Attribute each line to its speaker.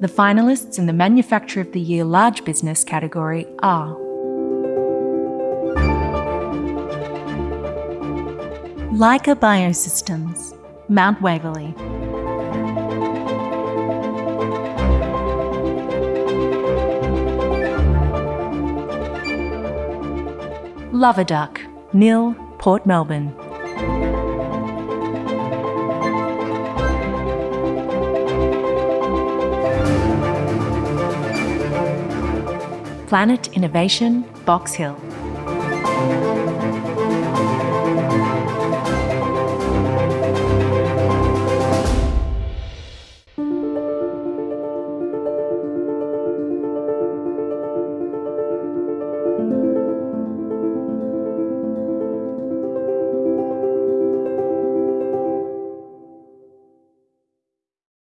Speaker 1: The finalists in the Manufacturer of the Year Large Business category are
Speaker 2: Leica Biosystems, Mount Waverley.
Speaker 1: Lover Duck, Nil, Port Melbourne. Planet Innovation, Box Hill.